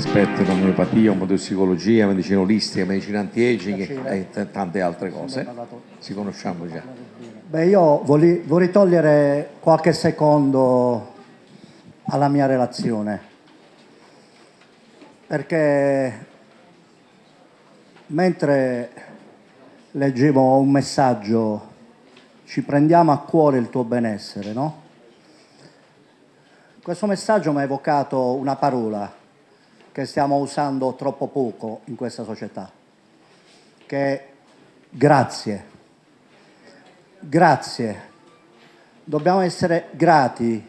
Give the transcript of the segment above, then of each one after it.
esperto in omeopatia, omotossicologia, medicina olistica, medicina anti-aging e tante altre cose. Ci conosciamo già. Beh, io vorrei, vorrei togliere qualche secondo alla mia relazione, perché mentre leggevo un messaggio, ci prendiamo a cuore il tuo benessere, no? Questo messaggio mi ha evocato una parola che stiamo usando troppo poco in questa società, che grazie. Grazie. Dobbiamo essere grati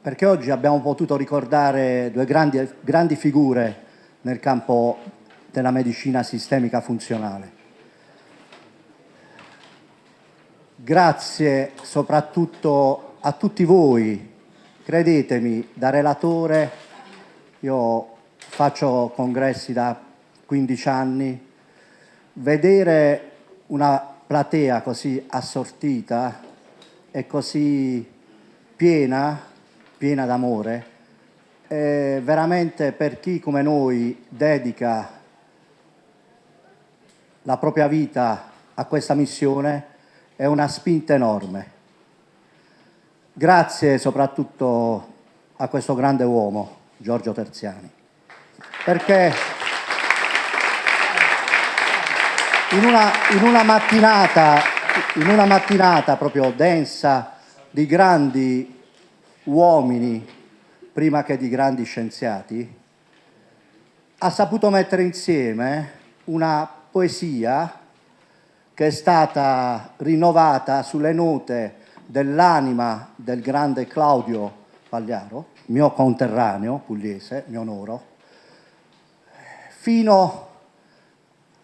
perché oggi abbiamo potuto ricordare due grandi, grandi figure nel campo della medicina sistemica funzionale. Grazie soprattutto a tutti voi, credetemi, da relatore, io faccio congressi da 15 anni, vedere una platea così assortita e così piena, piena d'amore, veramente per chi come noi dedica la propria vita a questa missione è una spinta enorme. Grazie soprattutto a questo grande uomo, Giorgio Terziani, perché in una, in una, mattinata, in una mattinata proprio densa di grandi uomini, prima che di grandi scienziati, ha saputo mettere insieme una poesia che è stata rinnovata sulle note dell'anima del grande Claudio Pagliaro, mio conterraneo pugliese, mi onoro, fino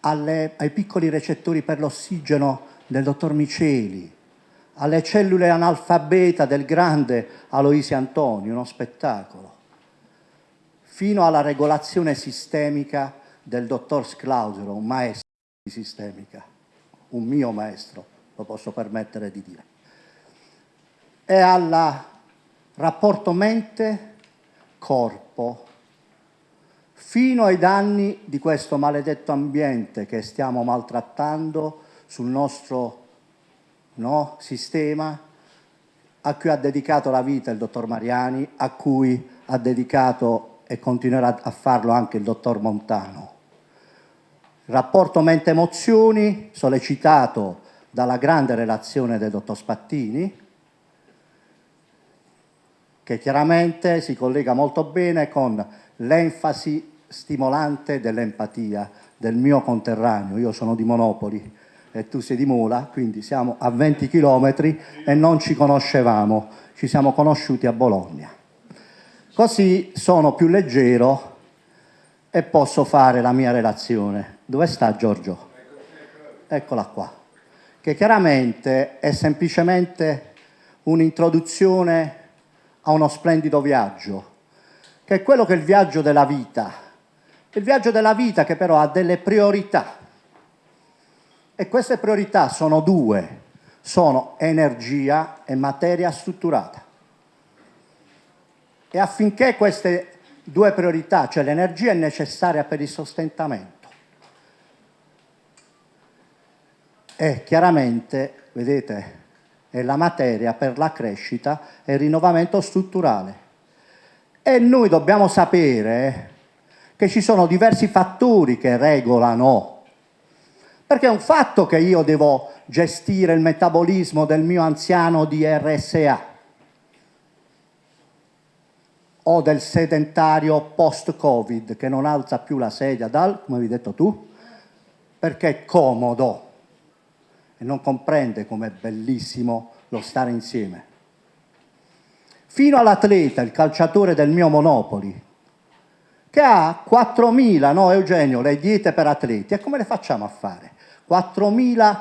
alle, ai piccoli recettori per l'ossigeno del dottor Miceli, alle cellule analfabeta del grande Aloisi Antoni, uno spettacolo, fino alla regolazione sistemica del dottor Sclausero, un maestro di sistemica un mio maestro, lo posso permettere di dire, e al rapporto mente-corpo, fino ai danni di questo maledetto ambiente che stiamo maltrattando sul nostro no, sistema, a cui ha dedicato la vita il dottor Mariani, a cui ha dedicato e continuerà a farlo anche il dottor Montano. Rapporto mente-emozioni sollecitato dalla grande relazione del dottor Spattini, che chiaramente si collega molto bene con l'enfasi stimolante dell'empatia del mio conterraneo. Io sono di Monopoli e tu sei di Mola, quindi siamo a 20 chilometri e non ci conoscevamo, ci siamo conosciuti a Bologna. Così sono più leggero e posso fare la mia relazione. Dove sta Giorgio? Eccola qua. Che chiaramente è semplicemente un'introduzione a uno splendido viaggio, che è quello che è il viaggio della vita. Il viaggio della vita che però ha delle priorità. E queste priorità sono due, sono energia e materia strutturata. E affinché queste due priorità, cioè l'energia è necessaria per il sostentamento e chiaramente, vedete, è la materia per la crescita e il rinnovamento strutturale. E noi dobbiamo sapere che ci sono diversi fattori che regolano, perché è un fatto che io devo gestire il metabolismo del mio anziano di RSA, o del sedentario post-Covid che non alza più la sedia dal, come avevi detto tu, perché è comodo e non comprende com'è bellissimo lo stare insieme. Fino all'atleta, il calciatore del mio Monopoli, che ha 4.000, no Eugenio, le diete per atleti, e come le facciamo a fare? 4.000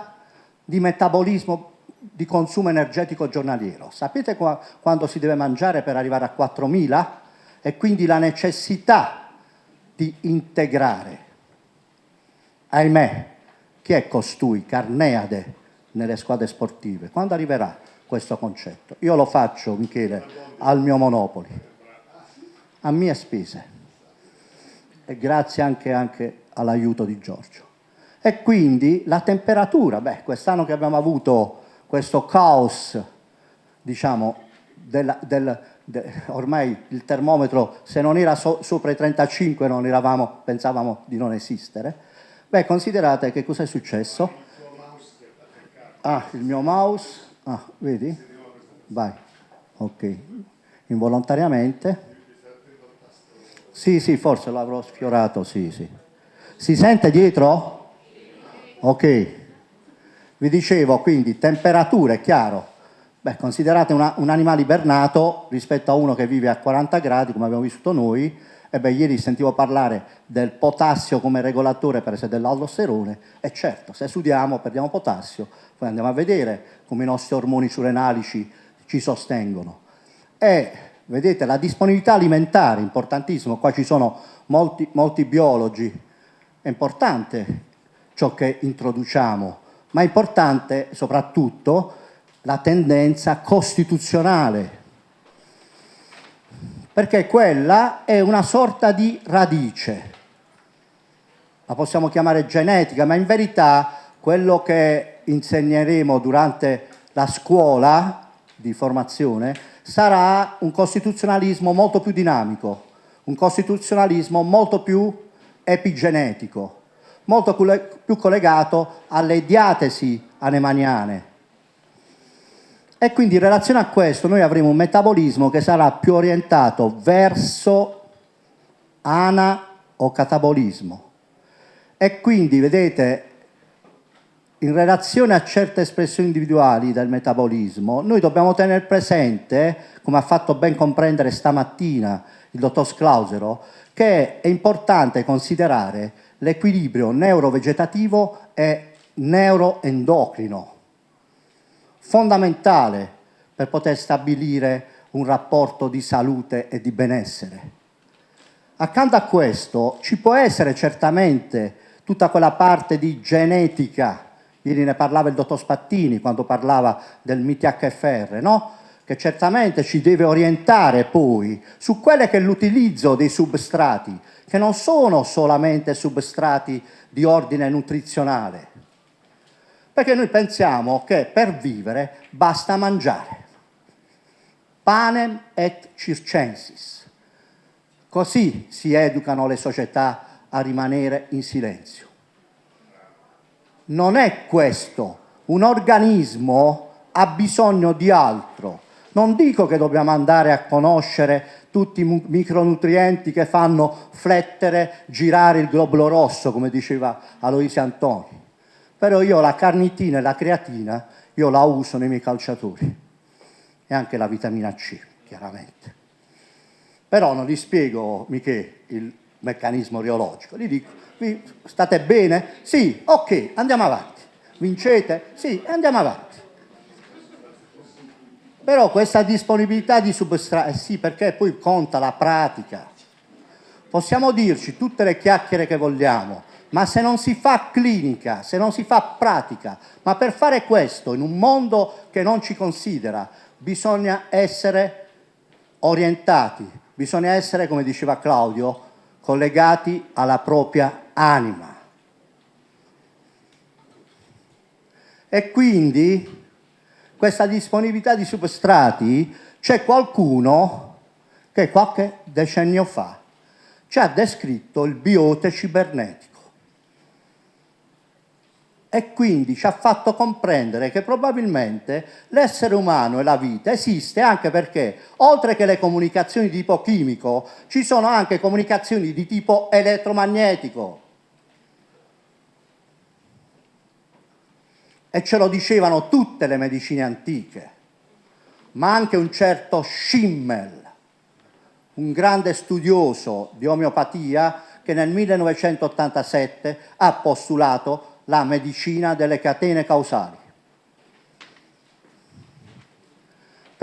di metabolismo di consumo energetico giornaliero. Sapete qua, quando si deve mangiare per arrivare a 4.000? E quindi la necessità di integrare. Ahimè, chi è costui, Carneade, nelle squadre sportive? Quando arriverà questo concetto? Io lo faccio, Michele, al mio Monopoli, a mie spese. e grazie anche, anche all'aiuto di Giorgio. E quindi la temperatura, beh, quest'anno che abbiamo avuto questo caos, diciamo, del, del, de, ormai il termometro se non era so, sopra i 35 non eravamo, pensavamo di non esistere, beh, considerate che cosa è successo? Ah, il mio mouse, ah, vedi? Vai, ok, involontariamente. Sì, sì, forse l'avrò sfiorato, sì, sì. Si sente dietro? Ok. Vi dicevo quindi temperature, chiaro. Beh, considerate una, un animale ibernato rispetto a uno che vive a 40 gradi, come abbiamo vissuto noi, e beh, ieri sentivo parlare del potassio come regolatore per esempio dell'aldosterone, e certo, se sudiamo perdiamo potassio, poi andiamo a vedere come i nostri ormoni surrenalici ci sostengono. E vedete la disponibilità alimentare, importantissimo, qua ci sono molti, molti biologi, è importante ciò che introduciamo, ma è importante soprattutto la tendenza costituzionale, perché quella è una sorta di radice, la possiamo chiamare genetica, ma in verità quello che insegneremo durante la scuola di formazione sarà un costituzionalismo molto più dinamico, un costituzionalismo molto più epigenetico, molto più collegato alle diatesi anemaniane. E quindi in relazione a questo noi avremo un metabolismo che sarà più orientato verso ana o catabolismo. E quindi, vedete, in relazione a certe espressioni individuali del metabolismo, noi dobbiamo tenere presente, come ha fatto ben comprendere stamattina il dottor Sclausero, che è importante considerare l'equilibrio neurovegetativo e neuroendocrino, fondamentale per poter stabilire un rapporto di salute e di benessere. Accanto a questo ci può essere certamente tutta quella parte di genetica, ieri ne parlava il dottor Spattini quando parlava del MITHFR, no? che certamente ci deve orientare poi su quello che è l'utilizzo dei substrati, che non sono solamente substrati di ordine nutrizionale, perché noi pensiamo che per vivere basta mangiare. Panem et circensis. Così si educano le società a rimanere in silenzio. Non è questo. Un organismo ha bisogno di altro. Non dico che dobbiamo andare a conoscere tutti i micronutrienti che fanno flettere, girare il globulo rosso, come diceva Aloisia Antoni. Però io la carnitina e la creatina, io la uso nei miei calciatori. E anche la vitamina C, chiaramente. Però non gli spiego, Michele, il meccanismo reologico. Gli dico, state bene? Sì, ok, andiamo avanti. Vincete? Sì, andiamo avanti. Però questa disponibilità di substrati, eh sì, perché poi conta la pratica. Possiamo dirci tutte le chiacchiere che vogliamo, ma se non si fa clinica, se non si fa pratica, ma per fare questo in un mondo che non ci considera, bisogna essere orientati, bisogna essere, come diceva Claudio, collegati alla propria anima. E quindi questa disponibilità di substrati c'è qualcuno che qualche decennio fa ci ha descritto il biote cibernetico e quindi ci ha fatto comprendere che probabilmente l'essere umano e la vita esiste anche perché oltre che le comunicazioni di tipo chimico ci sono anche comunicazioni di tipo elettromagnetico. E ce lo dicevano tutte le medicine antiche, ma anche un certo Schimmel, un grande studioso di omeopatia che nel 1987 ha postulato la medicina delle catene causali.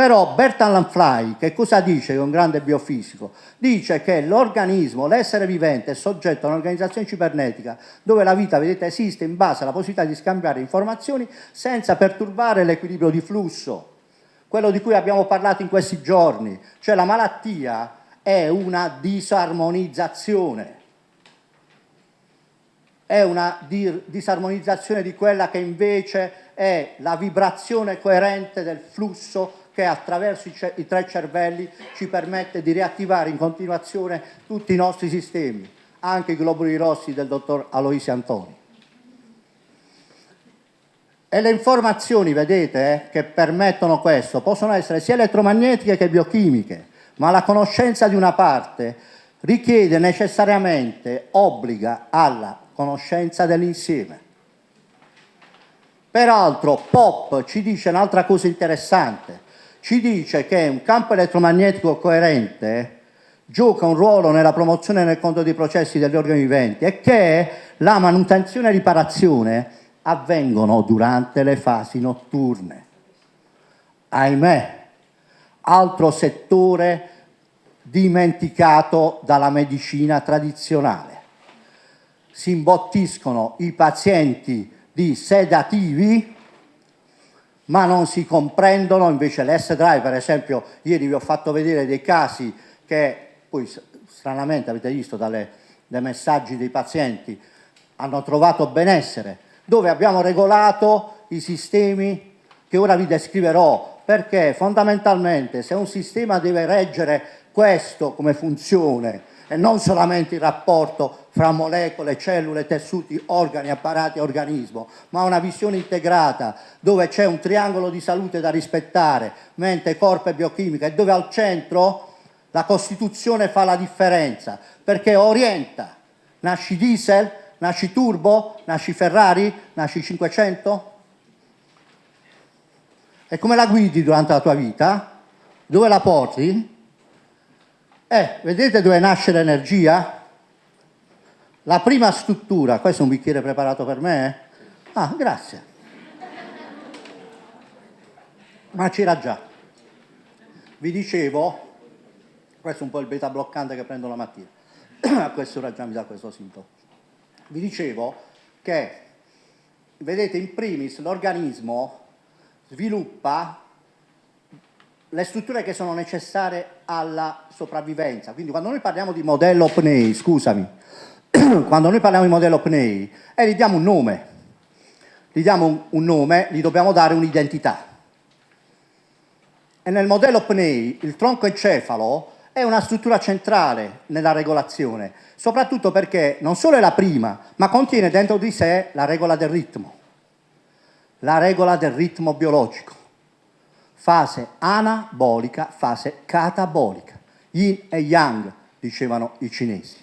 Però Bertrand Lanfly, che cosa dice, è un grande biofisico? Dice che l'organismo, l'essere vivente, è soggetto a un'organizzazione cibernetica dove la vita, vedete, esiste in base alla possibilità di scambiare informazioni senza perturbare l'equilibrio di flusso. Quello di cui abbiamo parlato in questi giorni, cioè la malattia è una disarmonizzazione. È una disarmonizzazione di quella che invece è la vibrazione coerente del flusso che attraverso i, i tre cervelli ci permette di riattivare in continuazione tutti i nostri sistemi, anche i globuli rossi del dottor Aloisi Antoni. E le informazioni, vedete, eh, che permettono questo, possono essere sia elettromagnetiche che biochimiche, ma la conoscenza di una parte richiede necessariamente, obbliga alla conoscenza dell'insieme. Peraltro Pop ci dice un'altra cosa interessante, ci dice che un campo elettromagnetico coerente gioca un ruolo nella promozione nel conto dei processi degli organi viventi e che la manutenzione e riparazione avvengono durante le fasi notturne. Ahimè, altro settore dimenticato dalla medicina tradizionale. Si imbottiscono i pazienti di sedativi, ma non si comprendono invece l'S-Drive, per esempio, ieri vi ho fatto vedere dei casi che poi stranamente avete visto dalle, dai messaggi dei pazienti hanno trovato benessere, dove abbiamo regolato i sistemi che ora vi descriverò, perché fondamentalmente se un sistema deve reggere questo come funzione e non solamente il rapporto fra molecole, cellule, tessuti, organi, apparati e organismo, ma una visione integrata dove c'è un triangolo di salute da rispettare, mente, corpo e biochimica, e dove al centro la Costituzione fa la differenza, perché orienta, nasci diesel, Nasci turbo? Nasci Ferrari? Nasci 500? E come la guidi durante la tua vita? Dove la porti? Eh, vedete dove nasce l'energia? La prima struttura, questo è un bicchiere preparato per me? Ah, grazie. Ma c'era già. Vi dicevo, questo è un po' il beta bloccante che prendo la mattina, a quest'ora già mi dà questo sintomo vi dicevo che, vedete, in primis l'organismo sviluppa le strutture che sono necessarie alla sopravvivenza. Quindi quando noi parliamo di modello PNEI, scusami, quando noi parliamo di modello PNEI, eh, gli diamo un nome, gli diamo un, nome, gli dobbiamo dare un'identità. E nel modello PNEI il tronco encefalo è una struttura centrale nella regolazione, soprattutto perché non solo è la prima, ma contiene dentro di sé la regola del ritmo, la regola del ritmo biologico, fase anabolica, fase catabolica, yin e yang, dicevano i cinesi.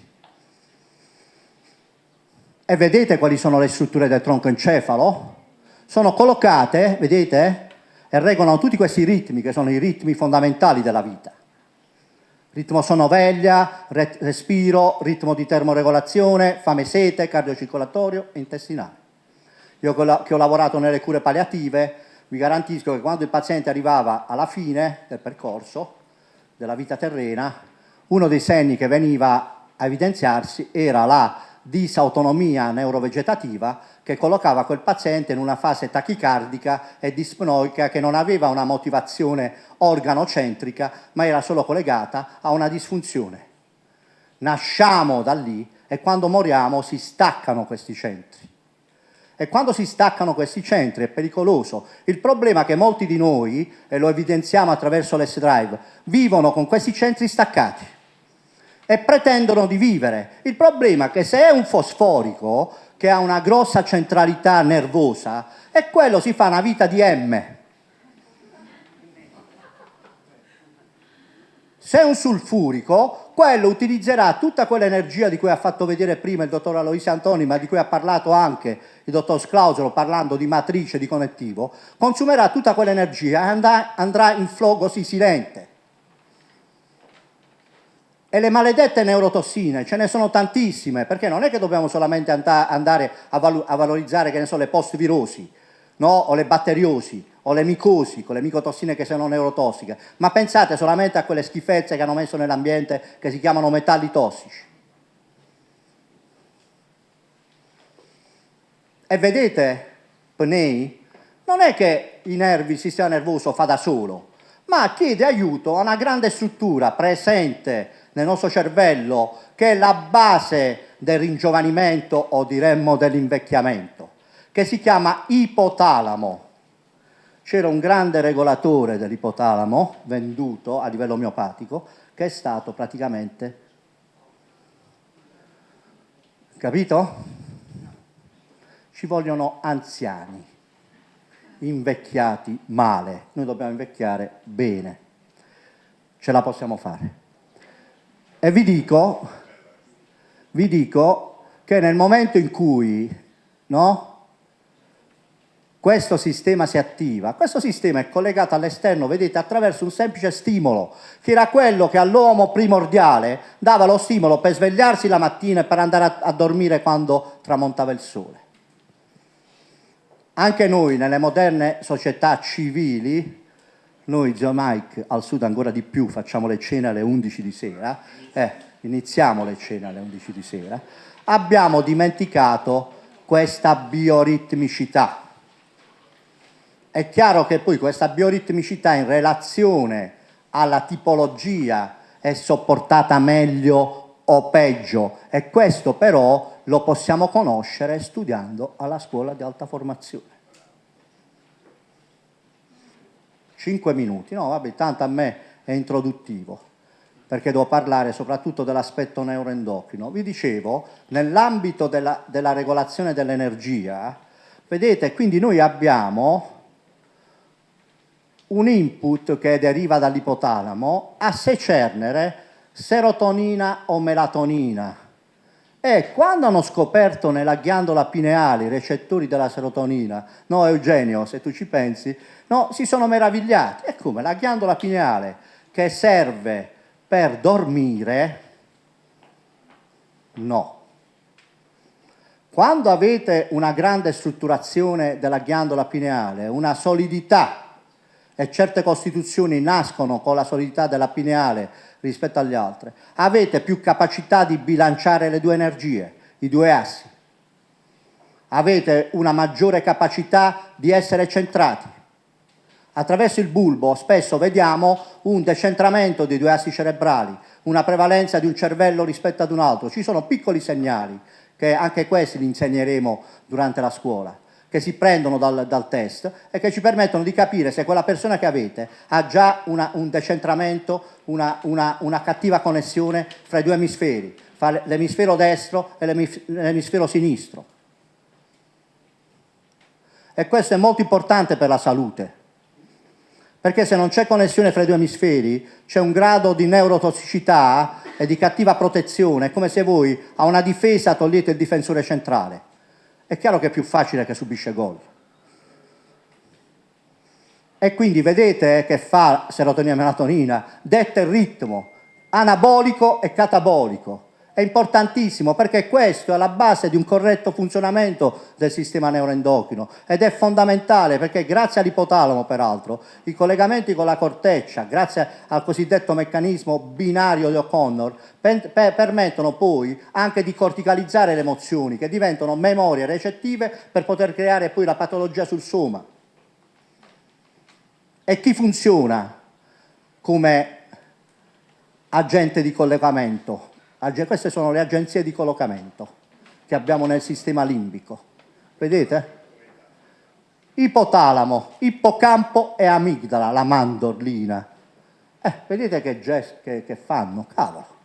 E vedete quali sono le strutture del tronco encefalo? Sono collocate, vedete, e regolano tutti questi ritmi che sono i ritmi fondamentali della vita ritmo sonoveglia, respiro, ritmo di termoregolazione, fame sete, cardiocircolatorio e intestinale. Io che ho lavorato nelle cure palliative vi garantisco che quando il paziente arrivava alla fine del percorso della vita terrena, uno dei segni che veniva a evidenziarsi era la disautonomia neurovegetativa che collocava quel paziente in una fase tachicardica e dispnoica che non aveva una motivazione organocentrica, ma era solo collegata a una disfunzione. Nasciamo da lì e quando moriamo si staccano questi centri. E quando si staccano questi centri è pericoloso. Il problema è che molti di noi, e lo evidenziamo attraverso l'S-Drive, vivono con questi centri staccati e pretendono di vivere. Il problema è che se è un fosforico, che ha una grossa centralità nervosa, e quello si fa una vita di M. Se è un sulfurico, quello utilizzerà tutta quell'energia di cui ha fatto vedere prima il dottor Aloisio Antoni, ma di cui ha parlato anche il dottor Sclausolo parlando di matrice di connettivo, consumerà tutta quell'energia e andrà in flogosi silente. E le maledette neurotossine, ce ne sono tantissime, perché non è che dobbiamo solamente andare a, a valorizzare, che ne so, le post-virosi, no? o le batteriosi, o le micosi, con le micotossine che sono neurotossiche, ma pensate solamente a quelle schifezze che hanno messo nell'ambiente che si chiamano metalli tossici. E vedete, PNEI, non è che i nervi, il sistema nervoso fa da solo, ma chiede aiuto a una grande struttura presente nel nostro cervello che è la base del ringiovanimento o diremmo dell'invecchiamento, che si chiama ipotalamo. C'era un grande regolatore dell'ipotalamo venduto a livello miopatico che è stato praticamente capito? Ci vogliono anziani, invecchiati male, noi dobbiamo invecchiare bene, ce la possiamo fare. E vi dico, vi dico che nel momento in cui no, questo sistema si attiva, questo sistema è collegato all'esterno, vedete, attraverso un semplice stimolo, che era quello che all'uomo primordiale dava lo stimolo per svegliarsi la mattina e per andare a, a dormire quando tramontava il sole. Anche noi, nelle moderne società civili, noi, zio Mike, al sud ancora di più, facciamo le cene alle 11 di sera, eh, iniziamo le cene alle 11 di sera, abbiamo dimenticato questa bioritmicità. È chiaro che poi questa bioritmicità in relazione alla tipologia è sopportata meglio o peggio e questo però lo possiamo conoscere studiando alla scuola di alta formazione. 5 minuti, no vabbè, tanto a me è introduttivo, perché devo parlare soprattutto dell'aspetto neuroendocrino. Vi dicevo, nell'ambito della, della regolazione dell'energia, vedete, quindi noi abbiamo un input che deriva dall'ipotalamo a secernere serotonina o melatonina. E quando hanno scoperto nella ghiandola pineale i recettori della serotonina, no Eugenio, se tu ci pensi, No, si sono meravigliati. E come? La ghiandola pineale che serve per dormire, no. Quando avete una grande strutturazione della ghiandola pineale, una solidità, e certe costituzioni nascono con la solidità della pineale rispetto alle altre, avete più capacità di bilanciare le due energie, i due assi. Avete una maggiore capacità di essere centrati Attraverso il bulbo spesso vediamo un decentramento dei due assi cerebrali, una prevalenza di un cervello rispetto ad un altro. Ci sono piccoli segnali, che anche questi li insegneremo durante la scuola, che si prendono dal, dal test e che ci permettono di capire se quella persona che avete ha già una, un decentramento, una, una, una cattiva connessione fra i due emisferi, fra l'emisfero destro e l'emisfero sinistro. E questo è molto importante per la salute perché se non c'è connessione fra i due emisferi c'è un grado di neurotossicità e di cattiva protezione, è come se voi a una difesa togliete il difensore centrale. È chiaro che è più facile che subisce gol. E quindi vedete che fa serotonina e melatonina, detta il ritmo anabolico e catabolico è importantissimo perché questo è la base di un corretto funzionamento del sistema neuroendocrino ed è fondamentale perché grazie all'ipotalamo peraltro i collegamenti con la corteccia, grazie al cosiddetto meccanismo binario di O'Connor, per, permettono poi anche di corticalizzare le emozioni che diventano memorie recettive per poter creare poi la patologia sul soma. E chi funziona come agente di collegamento? Queste sono le agenzie di collocamento che abbiamo nel sistema limbico. Vedete? Ipotalamo, ippocampo e amigdala, la mandorlina. Eh, vedete che, gest che, che fanno? Cavolo.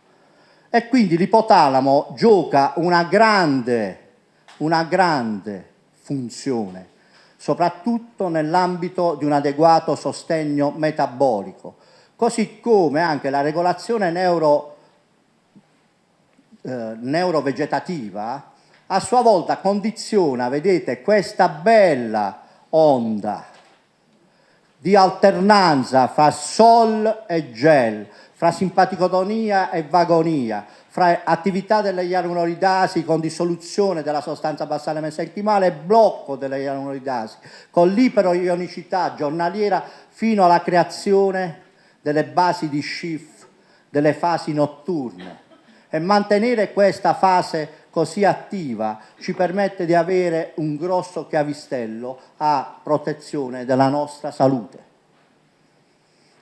E quindi l'ipotalamo gioca una grande, una grande funzione, soprattutto nell'ambito di un adeguato sostegno metabolico, così come anche la regolazione neuro eh, neurovegetativa a sua volta condiziona, vedete, questa bella onda di alternanza fra sol e gel, fra simpaticotonia e vagonia, fra attività delle ianuloridasi con dissoluzione della sostanza basale mesenchimale e blocco delle ianuloridasi, con l'iperoionicità giornaliera fino alla creazione delle basi di Schiff, delle fasi notturne e mantenere questa fase così attiva ci permette di avere un grosso chiavistello a protezione della nostra salute.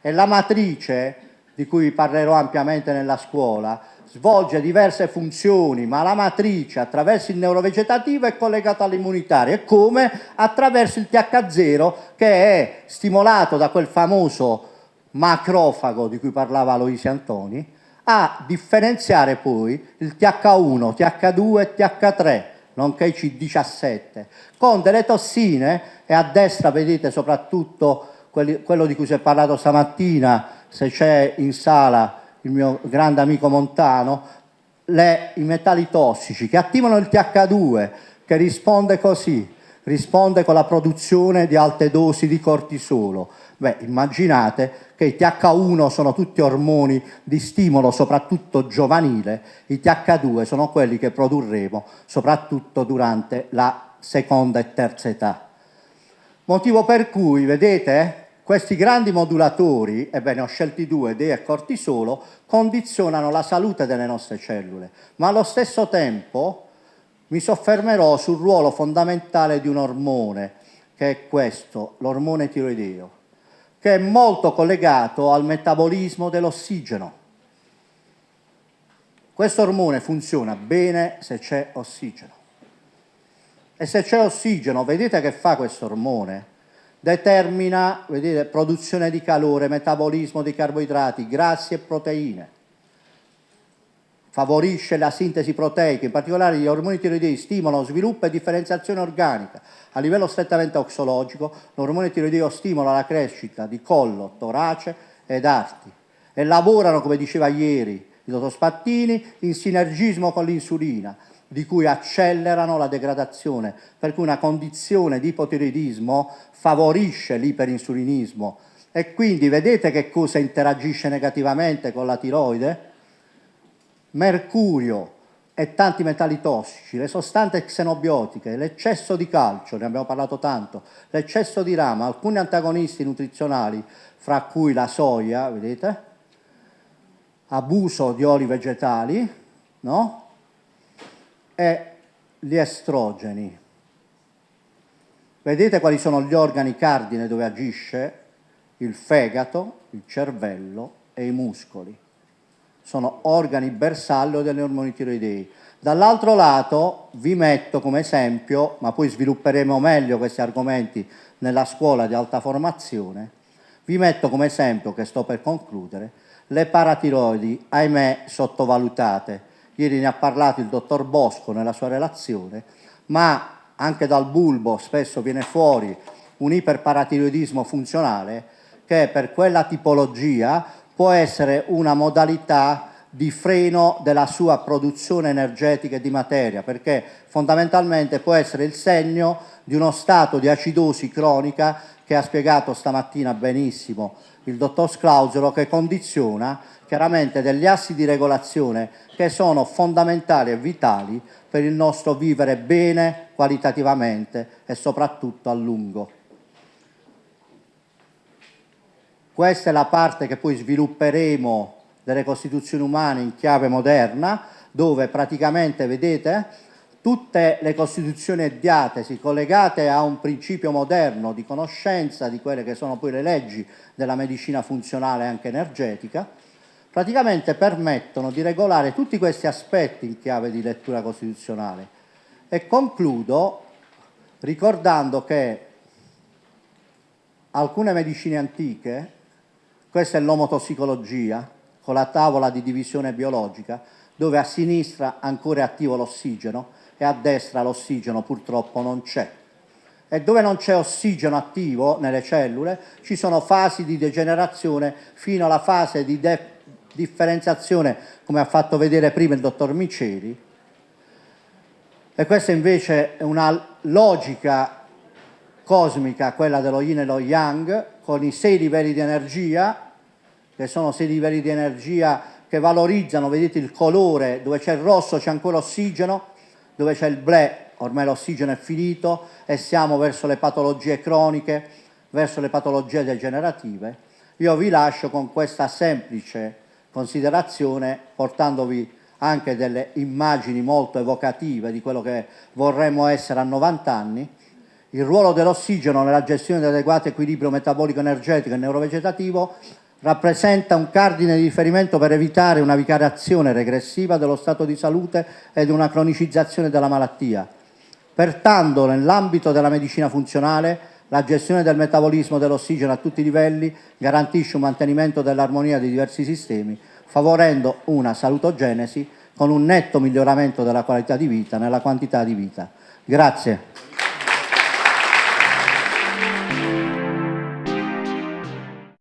e la matrice, di cui parlerò ampiamente nella scuola, svolge diverse funzioni, ma la matrice attraverso il neurovegetativo è collegata all'immunitario e come? Attraverso il TH0 che è stimolato da quel famoso macrofago di cui parlava Aloisi Antoni a differenziare poi il TH1, TH2 e TH3 nonché i C17 con delle tossine e a destra vedete soprattutto quelli, quello di cui si è parlato stamattina se c'è in sala il mio grande amico Montano, le, i metalli tossici che attivano il TH2 che risponde così, risponde con la produzione di alte dosi di cortisolo. Beh, immaginate che i TH1 sono tutti ormoni di stimolo, soprattutto giovanile, i TH2 sono quelli che produrremo soprattutto durante la seconda e terza età. Motivo per cui, vedete, questi grandi modulatori, ebbene ho scelti due, D e cortisolo, condizionano la salute delle nostre cellule, ma allo stesso tempo mi soffermerò sul ruolo fondamentale di un ormone, che è questo, l'ormone tiroideo, che è molto collegato al metabolismo dell'ossigeno. Questo ormone funziona bene se c'è ossigeno. E se c'è ossigeno, vedete che fa questo ormone? determina vedete, produzione di calore, metabolismo di carboidrati, grassi e proteine, favorisce la sintesi proteica, in particolare gli ormoni tiroidei stimolano sviluppo e differenziazione organica. A livello strettamente oxologico, l'ormone tiroideo stimola la crescita di collo, torace ed arti e lavorano, come diceva ieri il dottor Spattini, in sinergismo con l'insulina, di cui accelerano la degradazione, per cui una condizione di ipotiroidismo favorisce l'iperinsulinismo e quindi vedete che cosa interagisce negativamente con la tiroide? Mercurio e tanti metalli tossici, le sostanze xenobiotiche, l'eccesso di calcio, ne abbiamo parlato tanto, l'eccesso di rama, alcuni antagonisti nutrizionali, fra cui la soia, vedete? Abuso di oli vegetali, no? e gli estrogeni. Vedete quali sono gli organi cardine dove agisce? Il fegato, il cervello e i muscoli. Sono organi bersaglio delle ormoni tiroidei. Dall'altro lato vi metto come esempio, ma poi svilupperemo meglio questi argomenti nella scuola di alta formazione, vi metto come esempio, che sto per concludere, le paratiroidi, ahimè, sottovalutate, ieri ne ha parlato il dottor Bosco nella sua relazione, ma anche dal bulbo spesso viene fuori un iperparatiroidismo funzionale che per quella tipologia può essere una modalità di freno della sua produzione energetica e di materia, perché fondamentalmente può essere il segno di uno stato di acidosi cronica che ha spiegato stamattina benissimo il dottor Sclausero, che condiziona chiaramente degli assi di regolazione che sono fondamentali e vitali per il nostro vivere bene qualitativamente e soprattutto a lungo. Questa è la parte che poi svilupperemo delle costituzioni umane in chiave moderna, dove praticamente, vedete, tutte le costituzioni diatesi collegate a un principio moderno di conoscenza di quelle che sono poi le leggi della medicina funzionale e anche energetica, praticamente permettono di regolare tutti questi aspetti in chiave di lettura costituzionale. E concludo ricordando che alcune medicine antiche, questa è l'omotossicologia, con la tavola di divisione biologica, dove a sinistra ancora è attivo l'ossigeno e a destra l'ossigeno purtroppo non c'è. E dove non c'è ossigeno attivo nelle cellule ci sono fasi di degenerazione fino alla fase di differenziazione, come ha fatto vedere prima il dottor Miceli, e questa invece è una logica cosmica, quella dello yin e lo yang, con i sei livelli di energia, che sono sei livelli di energia che valorizzano, vedete il colore, dove c'è il rosso c'è ancora ossigeno, dove c'è il blu ormai l'ossigeno è finito e siamo verso le patologie croniche, verso le patologie degenerative. Io vi lascio con questa semplice considerazione portandovi anche delle immagini molto evocative di quello che vorremmo essere a 90 anni, il ruolo dell'ossigeno nella gestione dell'adeguato equilibrio metabolico energetico e neurovegetativo rappresenta un cardine di riferimento per evitare una vicariazione regressiva dello stato di salute ed una cronicizzazione della malattia. Pertanto, nell'ambito della medicina funzionale, la gestione del metabolismo dell'ossigeno a tutti i livelli garantisce un mantenimento dell'armonia dei diversi sistemi, favorendo una salutogenesi con un netto miglioramento della qualità di vita nella quantità di vita. Grazie.